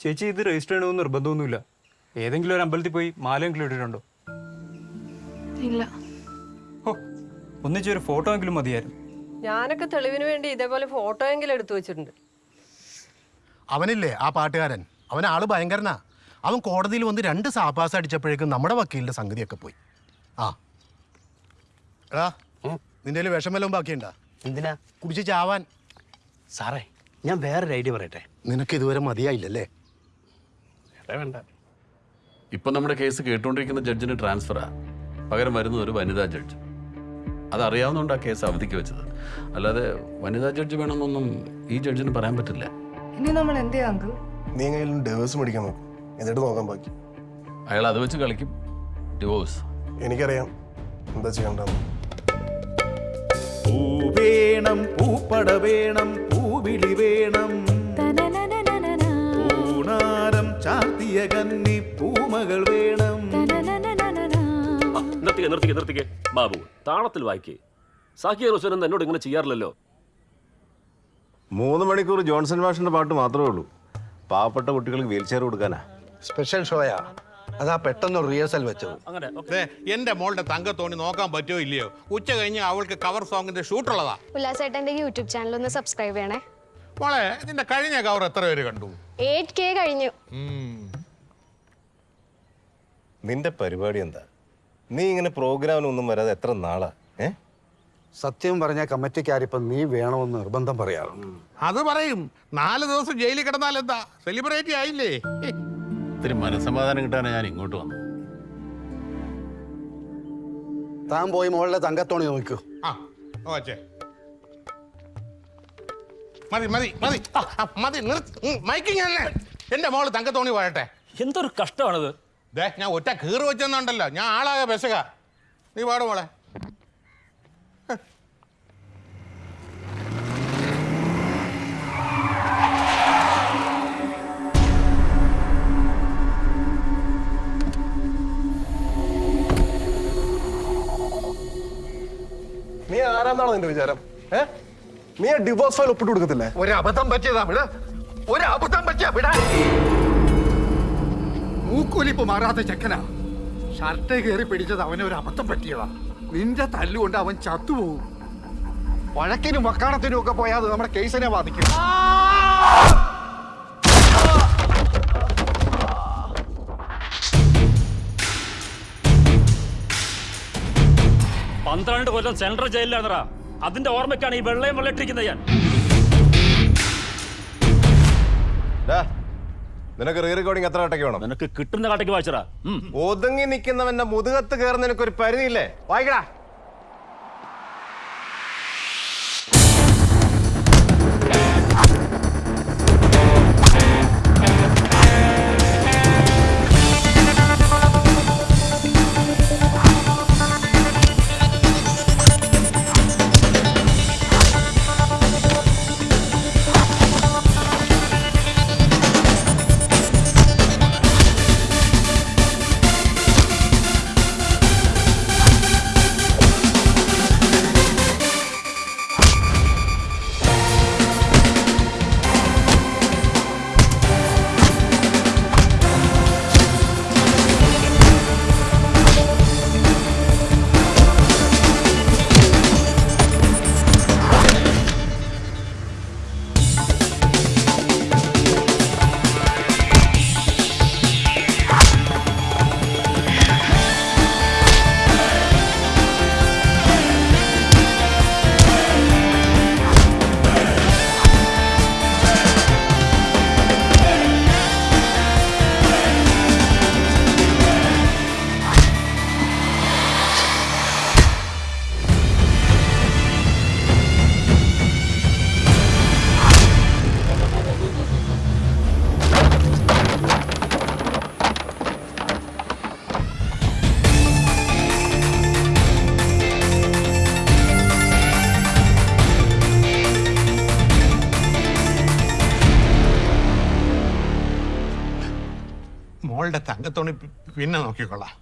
ചേച്ചി ഇത് രജിസ്റ്റർ ചെയ്യണമെന്ന് നിർബന്ധമൊന്നുമില്ല. ഏതെങ്കിലും ഒരു അമ്പലത്തിൽ പോയി മാലയെങ്കിലും ഇട്ടിട്ടുണ്ടോ? ഇല്ല. ഓ ഒന്നിച്ചൊരു ഫോട്ടോ എങ്കിലും മതിയായിരുന്നു. ഞാനൊക്കെ തെളിവിന് വേണ്ടി ഇതേപോലെ ഫോട്ടോ എങ്കിലും എടുത്തു വെച്ചിട്ടുണ്ട്. അവനില്ലേ ആ പാട്ടുകാരൻ. അവൻ ആൾ ഭയങ്കരനാ. അവൻ കോടതിയിൽ വന്ന് രണ്ട് സാപ്പാസ് അടിച്ചപ്പോഴേക്കും നമ്മുടെ വക്കീലിന്റെ സംഗതിയൊക്കെ പോയി. ആ. എടാ നിന്റെ വിഷം വല്ലതും ബാക്കിയുണ്ടാ? എന്തിനാ? കുടിച്ച് ചാവാൻ. സാറേ ഞാൻ വേറൊരു ഐഡിയ പറയട്ടെ? നിനക്ക് ഇതുവരെ മതിയായില്ലല്ലേ? വേണ്ട വേണ്ട. ഇപ്പം നമ്മുടെ കേസ് കേട്ടുകൊണ്ടിരിക്കുന്ന ജഡ്ജിന് ട്രാൻസ്ഫറാ. പകരം വരുന്നത് ഒരു വനിതാ ജഡ്ജ്. അതറിയാവുന്നതുകൊണ്ട് ആ കേസ് അവധിക്ക് വെച്ചത്. അല്ലാതെ വനിതാ ജഡ്ജ് വേണമെന്നൊന്നും ഈ ജഡ്ജിന് പറയാൻ പറ്റില്ല. ഇനി നമ്മൾ എന്ത് ചെയ്യാം അങ്കിൾ? നീ എങ്ങനെയും ഡേവേഴ്സ് മേടിക്കാൻ നോക്കും. എന്നിട്ട് നോക്കാൻ ബാക്കി. അയാൾ അത് വെച്ച് കളിക്കും. ഡിവോഴ്സ് എനിക്കറിയാം. എന്താ ചെയ്യണ്ടെന്ന് പൂ വേണം പൂപ്പട വേണം പൂവിളി വേണം. കന്നി പൂമകൾ വേണം. നിർത്തിക്കെ നിർത്തിക്കെ നിർത്തിക്കേ. ബാബു താളത്തിൽ വായിക്കേ. സാക്കിയ റോസനൻ എന്നോട് ഇങ്ങനെ ചെയ്യാറില്ലല്ലോ. മൂന്ന് മണിക്കൂർ ജോൺസൺ മാഷിന്റെ പാട്ട് മാത്രമേ ഉള്ളൂ. പാവപ്പെട്ട കുട്ടികൾക്ക് വീൽ ചെയർ കൊടുക്കാനാ. സ്പെഷ്യൽ ഷോയാ. അതാ പെട്ടെന്ന് റിഹേഴ്സൽ വെച്ചത്. അങ്ങനെ ദേ, എന്റെ മോളുടെ തങ്കത്തോണി നോക്കാൻ പറ്റുമോ ഇല്ലയോ? ഉച്ച കഴിഞ്ഞ് അവൾക്ക് കവർ സോങ്ങിന്റെ ഷൂട്ട് ഉള്ളതാ. ഉല്ലാസേട്ടന്റെ യൂട്യൂബ് ചാനൽ ഒന്ന് സബ്സ്ക്രൈബ് ചെയ്യണേ. മോളെ നിന്റെ കഴിഞ്ഞ കവർ എത്ര പേര് കണ്ടു? എയ്റ്റ് കെ കഴിഞ്ഞു. നിന്റെ പരിപാടി എന്താ? നീ ഇങ്ങനെ പ്രോഗ്രാമിനൊന്നും വരാതെ എത്ര നാളാ? ഏ? സത്യം പറഞ്ഞ കമ്മിറ്റിക്കാരിപ്പം നീ വേണമെന്ന് നിർബന്ധം പറയാറുണ്ട്. അത് പറയും. നാല് ദിവസം ജയിലിൽ കിടന്നാൽ എന്താ? സെലിബ്രേറ്റ് ആയില്ലേ? ഇത്തിരി മനസ്സമാധാനം കിട്ടാനാണ് ഞാൻ ഇങ്ങോട്ട് വന്നു താൻ പോയി മോളുടെ തങ്കത്തോണി നോക്കൂ. ആ ഓച്ചേ മതി മതി മതി. മതി മൈക്കിങ് അല്ലേ എന്റെ മോൾ തങ്കത്തോണി പോയട്ടെ. എന്തൊരു കഷ്ടമാണിത്. ദേ ഞാൻ ഒറ്റ കീറ് വെച്ചെന്നുണ്ടല്ലോ. ഞാൻ ആളായ പെശക. നീ പാട് മോളെ. നീ ആരാന്നാണോ നിന്റെ വിചാരം? ഏ? നീ ഡിവോഴ്സ് ഫയൽ ഒപ്പിട്ട് കൊടുക്കത്തില്ലേ? ഒരു അബദ്ധം പറ്റിയതാ വിട. ഒരു അബദ്ധം പറ്റിയ വിട മൂക്കൊലിപ്പ് മാറാത്ത ചെക്കനാ. ഷർട്ട് കയറി പിടിച്ചത് അവനെ ഒരു അബദ്ധം പറ്റിയതാ. നിന്റെ തല്ലുകൊണ്ട് അവൻ ചത്തുപോകും. വഴക്കിനും വക്കാണത്തിനും ഒക്കെ പോയാൽ നമ്മുടെ കേസിനെ ബാധിക്കും. പന്ത്രണ്ട് കൊല്ലം സെൻട്രൽ ജയിലിലാണറാ അതിന്റെ ഓർമ്മയ്ക്കാണ് ഈ വെള്ളയും വെള്ളയിട്ടിരിക്കുന്നത് ഞാൻ. നിനക്ക് റീ റെക്കോർഡിംഗ് എത്ര കട്ടയ്ക്ക് വേണം? നിനക്ക് കിട്ടുന്ന കാട്ടയ്ക്ക് വായിച്ചടാ. ഒതുങ്ങി നിൽക്കുന്നവന്റെ മുതുകത്ത് കയറുന്ന നിനക്കൊരു പരിധിയില്ലേ? വായിക്കടാ. മോളുടെ തങ്കത്തോണി പിന്നെ നോക്കിക്കൊള്ളാം.